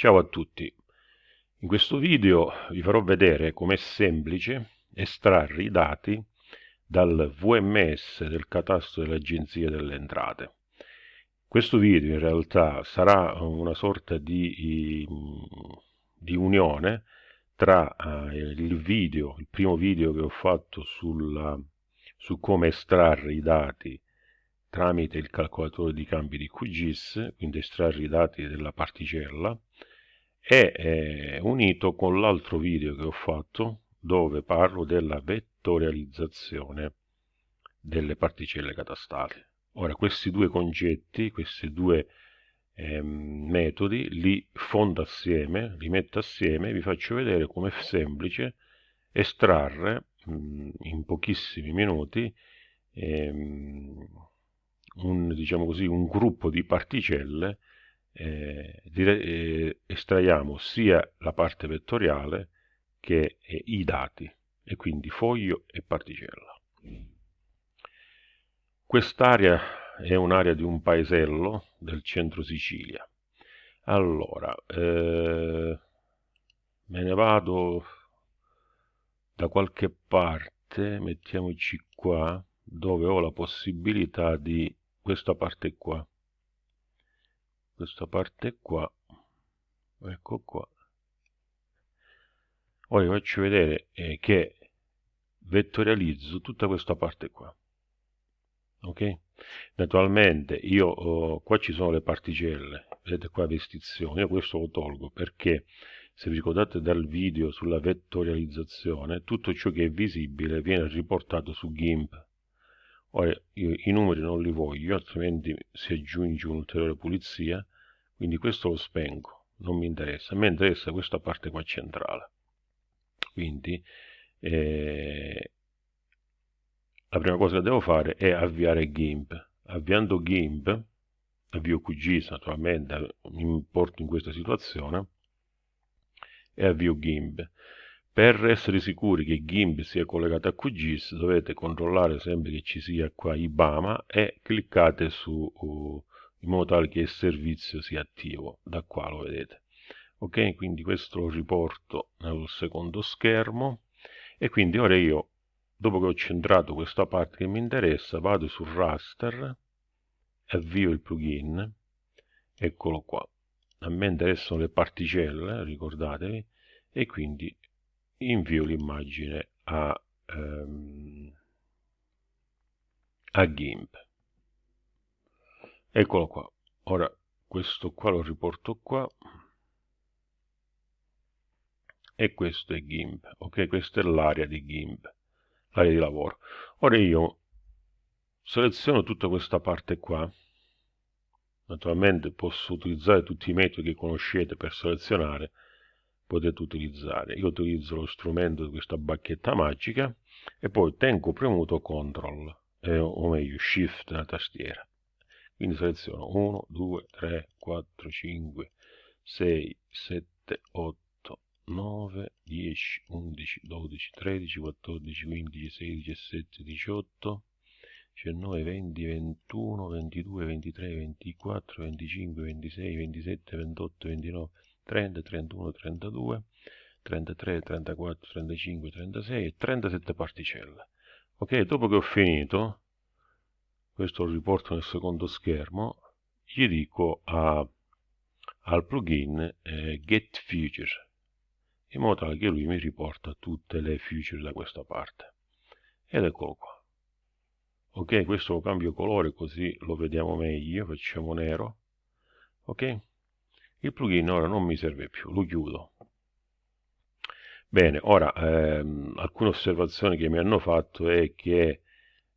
Ciao a tutti, in questo video vi farò vedere com'è semplice estrarre i dati dal VMS del catasto dell'Agenzia delle Entrate. Questo video in realtà sarà una sorta di, di unione tra uh, il video, il primo video che ho fatto sulla, su come estrarre i dati tramite il calcolatore di cambi di QGIS, quindi estrarre i dati della particella, è eh, unito con l'altro video che ho fatto dove parlo della vettorializzazione delle particelle catastali. Ora questi due concetti, questi due eh, metodi li fondo assieme, li metto assieme e vi faccio vedere come è semplice estrarre mh, in pochissimi minuti ehm, un, diciamo così, un gruppo di particelle eh, dire, eh, estraiamo sia la parte vettoriale che eh, i dati, e quindi foglio e particella. Quest'area è un'area di un paesello del centro Sicilia. Allora, eh, me ne vado da qualche parte, mettiamoci qua, dove ho la possibilità di questa parte qua questa parte qua. Ecco qua. Ora vi faccio vedere eh, che vettorializzo tutta questa parte qua. Ok? Naturalmente io oh, qua ci sono le particelle. Vedete qua vestizione io questo lo tolgo perché se vi ricordate dal video sulla vettorializzazione tutto ciò che è visibile viene riportato su GIMP ora io i numeri non li voglio altrimenti si aggiunge un'ulteriore pulizia quindi questo lo spengo non mi interessa. A me interessa questa parte qua centrale. Quindi eh, la prima cosa che devo fare è avviare GIMP. Avviando GIMP avvio QGIS naturalmente mi porto in questa situazione e avvio GIMP per essere sicuri che GIMP sia collegato a QGIS dovete controllare sempre che ci sia qua IBAMA e cliccate su uh, in modo tale che il servizio sia attivo da qua lo vedete. Ok? Quindi questo lo riporto nel secondo schermo. E quindi ora io dopo che ho centrato questa parte che mi interessa vado sul raster avvio il plugin. Eccolo qua. A me interessano le particelle ricordatevi. E quindi invio l'immagine a, um, a GIMP. Eccolo qua. Ora questo qua lo riporto qua. E questo è GIMP ok? Questa è l'area di GIMP l'area di lavoro. Ora io seleziono tutta questa parte qua. Naturalmente posso utilizzare tutti i metodi che conoscete per selezionare potete utilizzare. Io utilizzo lo strumento di questa bacchetta magica e poi tengo premuto CTRL eh, o meglio SHIFT nella tastiera. Quindi seleziono 1 2 3 4 5 6 7 8 9 10 11 12 13 14 15 16 17 18 19 20 21 22 23 24 25 26 27 28 29 30 31 32 33 34 35 36 e 37 particelle. Ok dopo che ho finito questo lo riporto nel secondo schermo, gli dico a, al plugin eh, get feature in modo tale che lui mi riporta tutte le feature da questa parte. Ed eccolo qua. Ok questo lo cambio colore così lo vediamo meglio facciamo nero. Ok il plugin ora non mi serve più lo chiudo bene ora ehm, alcune osservazioni che mi hanno fatto è che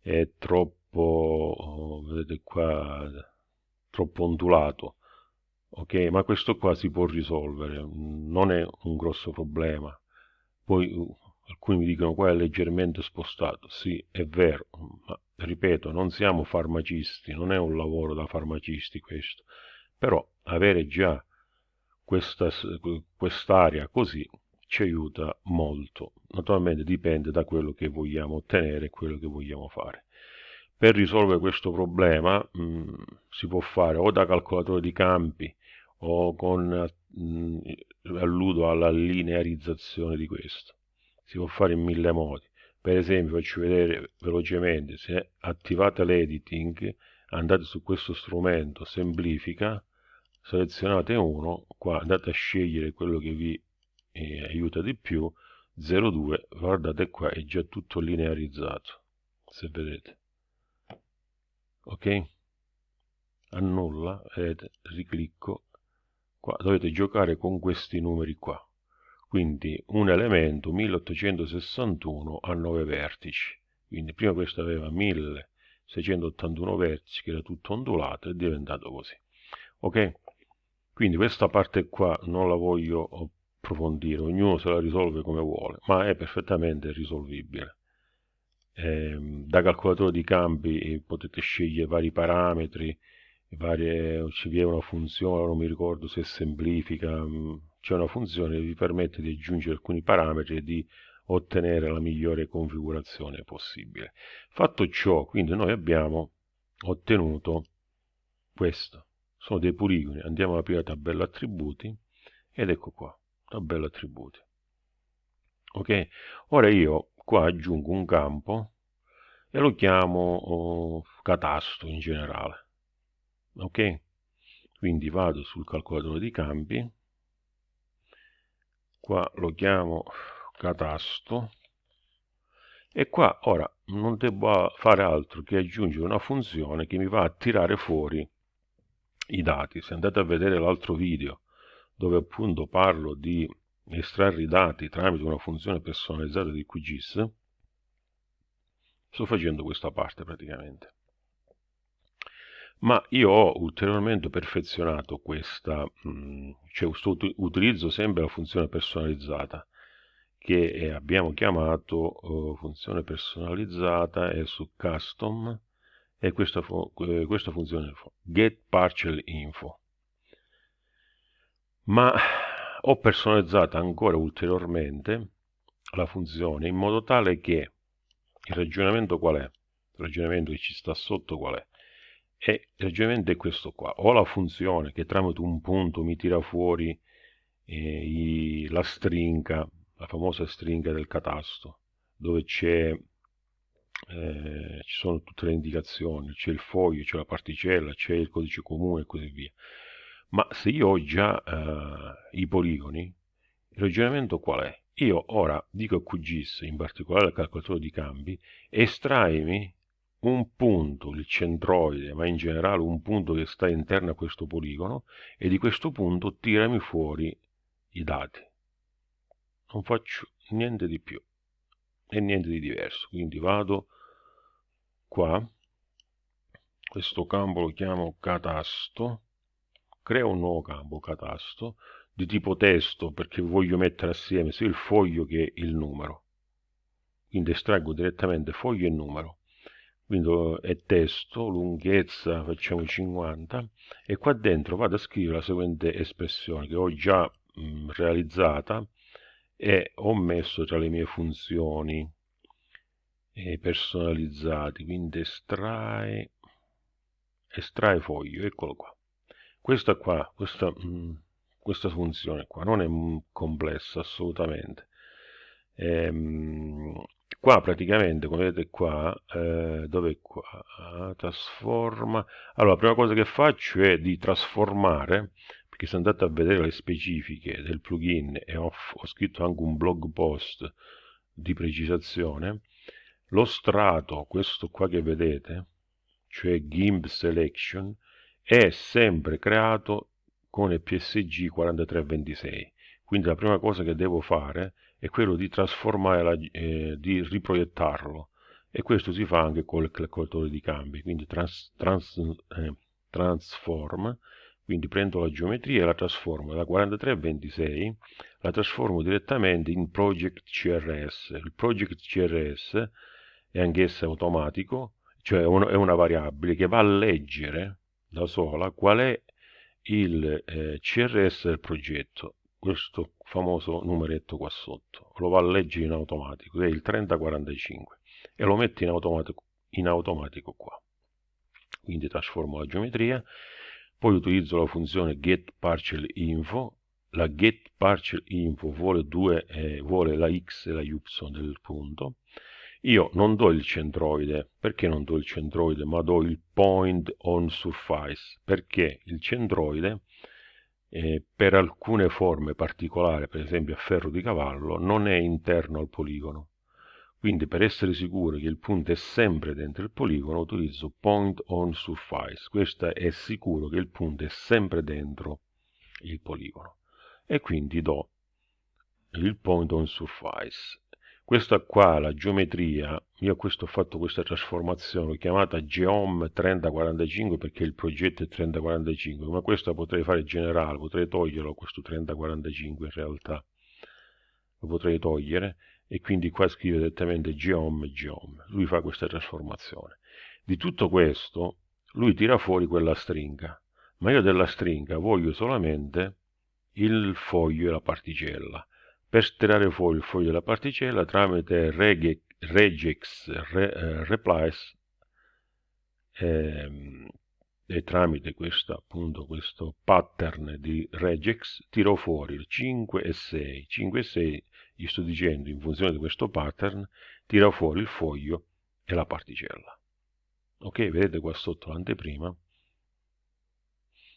è troppo troppo, vedete qua, troppo ondulato. Ok, ma questo qua si può risolvere, non è un grosso problema. Poi uh, alcuni mi dicono qua è leggermente spostato. Sì, è vero, ma ripeto, non siamo farmacisti, non è un lavoro da farmacisti questo. Però avere già questa quest'area così ci aiuta molto. Naturalmente dipende da quello che vogliamo ottenere quello che vogliamo fare. Per risolvere questo problema mh, mm, si può fare o da calcolatore di campi o con mh, mm, alludo alla linearizzazione di questo si può fare in mille modi per esempio faccio vedere velocemente se attivate l'editing andate su questo strumento semplifica selezionate uno qua andate a scegliere quello che vi eh, aiuta di più 02 guardate qua è già tutto linearizzato se vedete. Ok? Annulla vedete riclicco. Qua dovete giocare con questi numeri qua. Quindi un elemento 1861 ha 9 vertici. Quindi prima questo aveva 1681 vertici che era tutto ondulato è diventato così. Ok quindi questa parte qua non la voglio approfondire ognuno se la risolve come vuole ma è perfettamente risolvibile eh, da calcolatore di campi potete scegliere vari parametri varie, vi è una funzione non mi ricordo se semplifica mm, c'è una funzione che vi permette di aggiungere alcuni parametri e di ottenere la migliore configurazione possibile. Fatto ciò, quindi noi abbiamo ottenuto questo. Sono dei poligoni. Andiamo alla prima tabella attributi ed ecco qua, tabella attributi. Ok? Ora io qua aggiungo un campo e lo chiamo oh, catasto in generale. Ok? Quindi vado sul calcolatore di campi qua lo chiamo catasto e qua ora non devo fare altro che aggiungere una funzione che mi va a tirare fuori i dati. Se andate a vedere l'altro video dove appunto parlo di estrarre i dati tramite una funzione personalizzata di QGIS sto facendo questa parte praticamente. Ma io ho ulteriormente perfezionato questa, mm, cioè utilizzo sempre la funzione personalizzata che abbiamo chiamato uh, funzione personalizzata è su custom e questa, fu questa funzione get partial info ma ho personalizzata ancora ulteriormente la funzione in modo tale che il ragionamento qual è? il ragionamento che ci sta sotto qual è? e il ragionamento è questo qua ho la funzione che tramite un punto mi tira fuori eh, i, la stringa la famosa stringa del catasto dove c'è eh, ci sono tutte le indicazioni c'è il foglio, c'è la particella c'è il codice comune e così via ma se io ho già eh, i poligoni il ragionamento qual è? io ora dico a QGIS in particolare al calcolatore di cambi estraimi un punto, il centroide, ma in generale un punto che sta interno a questo poligono e di questo punto tirami fuori i dati. Non faccio niente di più e niente di diverso. Quindi vado qua, questo campo lo chiamo catasto, creo un nuovo campo catasto di tipo testo perché voglio mettere assieme sia il foglio che il numero. Quindi estraggo direttamente foglio e numero. Quindi è testo, lunghezza facciamo 50 e qua dentro vado a scrivere la seguente espressione che ho già mh, realizzata e ho messo tra le mie funzioni eh, personalizzate quindi estrae estrae foglio eccolo qua. Questa qua questa, mh, questa funzione qua non è complessa assolutamente. Ehm, qua praticamente come vedete qua eh, dove qua? Ah, trasforma. Allora la prima cosa che faccio è di trasformare perché se andate a vedere le specifiche del plugin e ho, ho scritto anche un blog post di precisazione. Lo strato questo qua che vedete cioè GIMP selection è sempre creato con il psg 4326 quindi la prima cosa che devo fare è quello di trasformare, la, eh, di riproiettarlo. E questo si fa anche col calcolatore di cambi, quindi trans, trans, eh, transform, quindi prendo la geometria e la trasformo da 43 a 26, la trasformo direttamente in project CRS. Il project CRS è anch'esso automatico, cioè è una, variabile che va a leggere da sola qual è il eh, CRS del progetto questo famoso numeretto qua sotto lo va a leggere in automatico che è il 3045 e lo metto in automatico, in automatico qua quindi trasformo la geometria poi utilizzo la funzione getPartialInfo, la getPartialInfo vuole, eh, vuole la x e la y del punto, io non do il centroide, perché non do il centroide, ma do il point on surface, perché il centroide eh, per alcune forme particolari, per esempio a ferro di cavallo, non è interno al poligono. Quindi per essere sicuro che il punto è sempre dentro il poligono utilizzo point on surface. Questo è sicuro che il punto è sempre dentro il poligono. E quindi do il point on surface. Questa qua, la geometria, io questo ho fatto questa trasformazione chiamata Geom 3045 perché il progetto è 3045, ma questa potrei fare generale, potrei toglierlo questo 3045 in realtà. Lo potrei togliere e quindi qua scrive direttamente geom geom. Lui fa questa trasformazione. Di tutto questo lui tira fuori quella stringa, ma io della stringa voglio solamente il foglio e la particella. Per tirare fuori il foglio e la particella tramite rege, regex re, eh, replies ehm, e tramite questo, appunto, questo pattern di regex tiro fuori il 5 e 6. 5 e 6 gli sto dicendo in funzione di questo pattern tira fuori il foglio e la particella. Ok vedete qua sotto l'anteprima?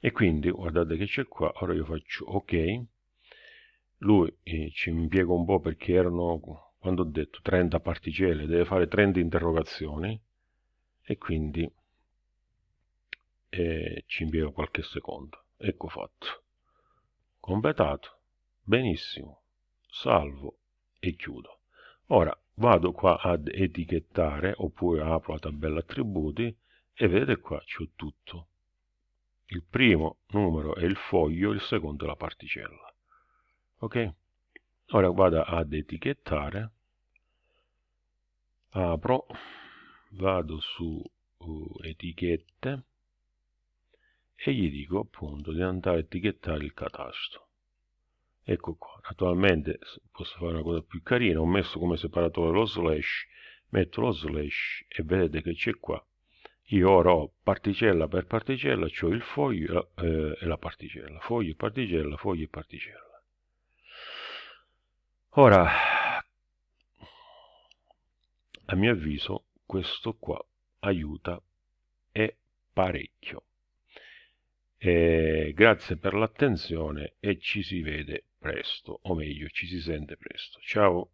E quindi guardate che c'è qua ora io faccio ok. Lui eh, ci impiega un po' perché erano quando ho detto 30 particelle deve fare 30 interrogazioni. E quindi eh, ci impiega qualche secondo. Ecco fatto. Completato. Benissimo salvo e chiudo. Ora vado qua ad etichettare oppure apro la tabella attributi e vedete qua c'ho tutto. Il primo numero è il foglio, il secondo è la particella. Ok? Ora vado ad etichettare, apro, vado su uh, etichette e gli dico appunto di andare a etichettare il catasto ecco qua. Naturalmente posso fare una cosa più carina. Ho messo come separatore lo slash metto lo slash e vedete che c'è qua. Io ora ho particella per particella cioè il foglio eh, e la particella. Foglio particella foglio e particella. Ora a mio avviso questo qua aiuta e parecchio e grazie per l'attenzione e ci si vede presto, o meglio, ci si sente presto. Ciao!